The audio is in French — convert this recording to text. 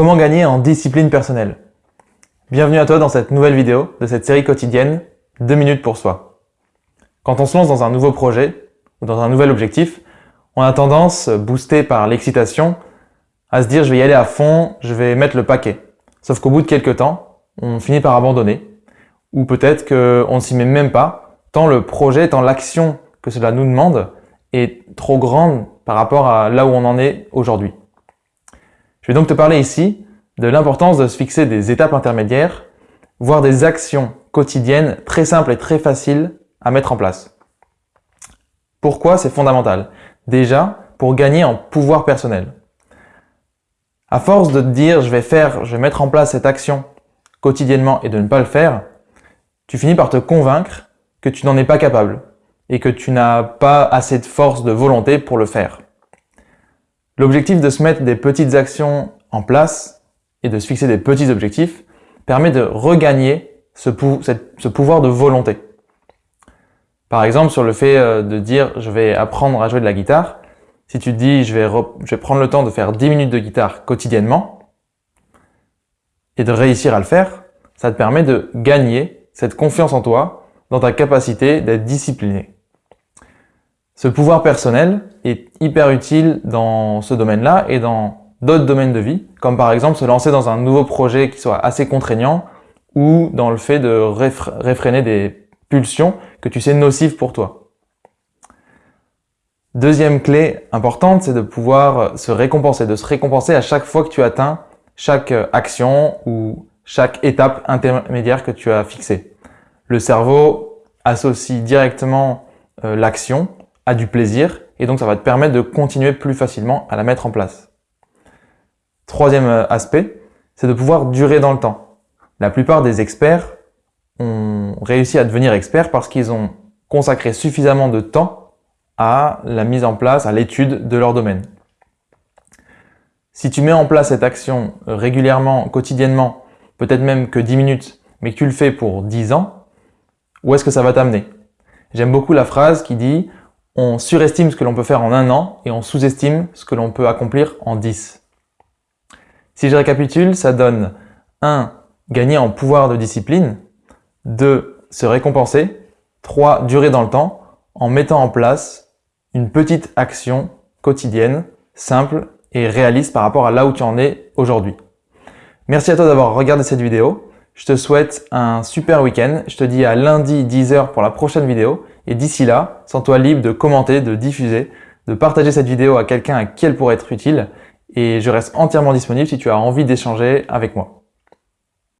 Comment gagner en discipline personnelle? Bienvenue à toi dans cette nouvelle vidéo de cette série quotidienne 2 minutes pour soi. Quand on se lance dans un nouveau projet ou dans un nouvel objectif, on a tendance, boosté par l'excitation, à se dire je vais y aller à fond, je vais mettre le paquet. Sauf qu'au bout de quelques temps, on finit par abandonner. Ou peut-être qu'on ne s'y met même pas, tant le projet, tant l'action que cela nous demande est trop grande par rapport à là où on en est aujourd'hui. Je vais donc te parler ici de l'importance de se fixer des étapes intermédiaires, voire des actions quotidiennes très simples et très faciles à mettre en place. Pourquoi c'est fondamental? Déjà, pour gagner en pouvoir personnel. À force de te dire je vais faire, je vais mettre en place cette action quotidiennement et de ne pas le faire, tu finis par te convaincre que tu n'en es pas capable et que tu n'as pas assez de force de volonté pour le faire. L'objectif de se mettre des petites actions en place et de se fixer des petits objectifs permet de regagner ce, pouvoir de volonté. Par exemple, sur le fait euh, de dire je vais apprendre à jouer de la guitare, si tu te dis je vais, je vais prendre le temps de faire 10 minutes de guitare quotidiennement et de réussir à le faire, ça te permet de gagner cette confiance en toi dans ta capacité d'être discipliné. Ce pouvoir personnel est hyper utile dans ce domaine-là et dans d'autres domaines de vie, comme par exemple se lancer dans un nouveau projet qui soit assez contraignant ou dans le fait de réfréner des pulsions que tu sais nocives pour toi. Deuxième clé importante, c'est de pouvoir se récompenser, de se récompenser à chaque fois que tu atteins chaque action ou chaque étape intermédiaire que tu as fixée. Le cerveau associe directement euh, l'action du plaisir et donc ça va te permettre de continuer plus facilement à la mettre en place. Troisième euh, aspect, c'est de pouvoir durer dans le temps. La plupart des experts ont réussi à devenir experts parce qu'ils ont consacré suffisamment de temps à la mise en place, à l'étude de leur domaine. Si tu mets en place cette action régulièrement, quotidiennement, peut-être même que 10 minutes, mais que tu le fais pour 10 ans, où est-ce que ça va t'amener? J'aime beaucoup la phrase qui dit on surestime ce que l'on peut faire en un an et on sous-estime ce que l'on peut accomplir en 10. Si je récapitule, ça donne 1. Gagner en pouvoir de discipline 2. Se récompenser 3. Durer dans le temps en mettant en place une petite action quotidienne, simple et réaliste par rapport à là où tu en es aujourd'hui. Merci à toi d'avoir regardé cette vidéo. Je te souhaite un super week-end. Je te dis à lundi 10h pour la prochaine vidéo. Et d'ici là, sens-toi libre de commenter, de diffuser, de partager cette vidéo à quelqu'un à qui elle pourrait être utile. Et je reste entièrement disponible si tu as envie d'échanger avec moi.